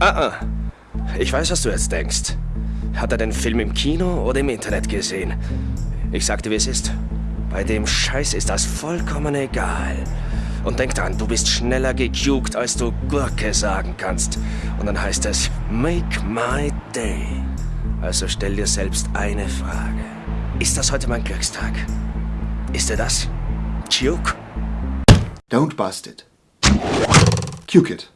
Ah, ah. Ich weiß, was du jetzt denkst. Hat er den Film im Kino oder im Internet gesehen? Ich sagte, wie es ist. Bei dem Scheiß ist das vollkommen egal. Und denk dran, du bist schneller gejuckt, als du Gurke sagen kannst. Und dann heißt es, make my day. Also stell dir selbst eine Frage. Ist das heute mein Glückstag? Ist er das? Juke? Don't bust it. Cuke it.